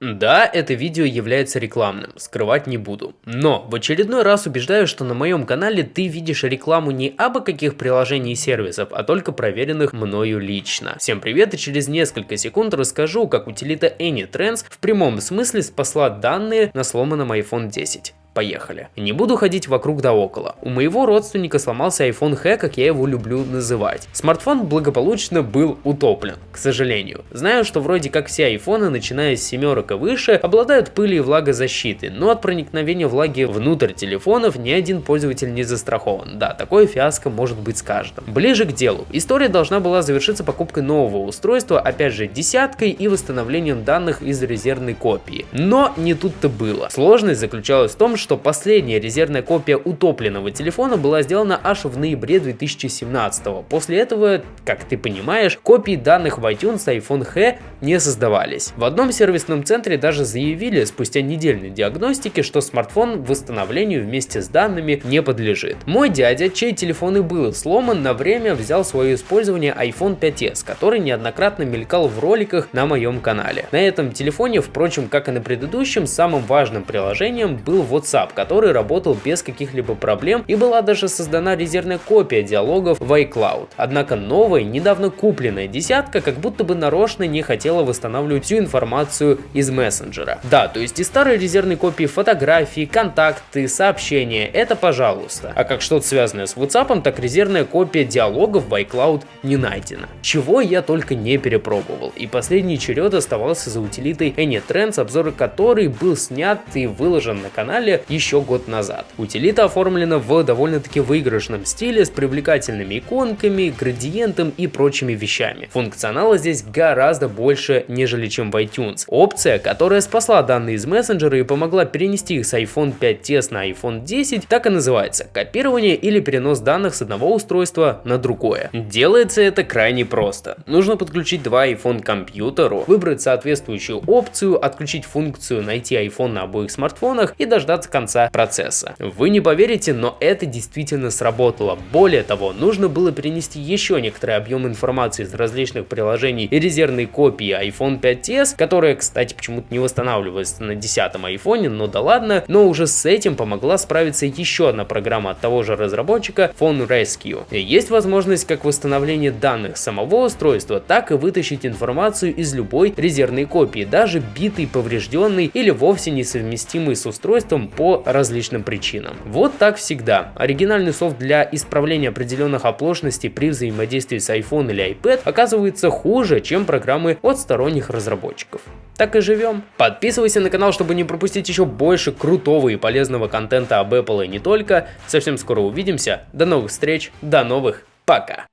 Да, это видео является рекламным, скрывать не буду. Но в очередной раз убеждаю, что на моем канале ты видишь рекламу не абы каких приложений и сервисов, а только проверенных мною лично. Всем привет и через несколько секунд расскажу, как утилита AnyTrends в прямом смысле спасла данные на сломанном iPhone 10. Поехали. Не буду ходить вокруг да около. У моего родственника сломался iPhone H, как я его люблю называть. Смартфон благополучно был утоплен, к сожалению. Знаю, что вроде как все айфоны, начиная с семерок и выше, обладают пылью и влагозащитой, но от проникновения влаги внутрь телефонов ни один пользователь не застрахован. Да, такое фиаско может быть с каждым. Ближе к делу. История должна была завершиться покупкой нового устройства, опять же десяткой и восстановлением данных из резервной копии. Но не тут-то было. Сложность заключалась в том, что что последняя резервная копия утопленного телефона была сделана аж в ноябре 2017 -го. После этого, как ты понимаешь, копии данных в iTunes iPhone X не создавались. В одном сервисном центре даже заявили спустя недельной диагностики, что смартфон восстановлению вместе с данными не подлежит. Мой дядя, чей телефон и был сломан, на время взял свое использование iPhone 5s, который неоднократно мелькал в роликах на моем канале. На этом телефоне, впрочем, как и на предыдущем, самым важным приложением был WhatsApp WhatsApp, который работал без каких-либо проблем и была даже создана резервная копия диалогов в iCloud. Однако новая, недавно купленная десятка как будто бы нарочно не хотела восстанавливать всю информацию из мессенджера. Да, то есть и старые резервные копии фотографий, контакты, сообщения, это пожалуйста. А как что-то связанное с WhatsApp, так резервная копия диалогов в iCloud не найдена. Чего я только не перепробовал. И последний черед оставался за утилитой AnyTrends, обзор которой был снят и выложен на канале еще год назад. Утилита оформлена в довольно-таки выигрышном стиле с привлекательными иконками, градиентом и прочими вещами. Функционала здесь гораздо больше, нежели чем в iTunes. Опция, которая спасла данные из мессенджера и помогла перенести их с iPhone 5s на iPhone 10, так и называется – копирование или перенос данных с одного устройства на другое. Делается это крайне просто. Нужно подключить два iPhone к компьютеру, выбрать соответствующую опцию, отключить функцию «Найти iPhone» на обоих смартфонах и дождаться конца процесса. Вы не поверите, но это действительно сработало. Более того, нужно было перенести еще некоторый объем информации из различных приложений и резервной копии iPhone 5s, которая, кстати, почему-то не восстанавливается на 10 iPhone, но да ладно, но уже с этим помогла справиться еще одна программа от того же разработчика Phone Rescue. Есть возможность как восстановления данных самого устройства, так и вытащить информацию из любой резервной копии, даже битой, поврежденной или вовсе несовместимой с устройством по различным причинам. Вот так всегда. Оригинальный софт для исправления определенных оплошностей при взаимодействии с iPhone или iPad оказывается хуже, чем программы от сторонних разработчиков. Так и живем. Подписывайся на канал, чтобы не пропустить еще больше крутого и полезного контента об Apple и не только. Совсем скоро увидимся. До новых встреч, до новых, пока.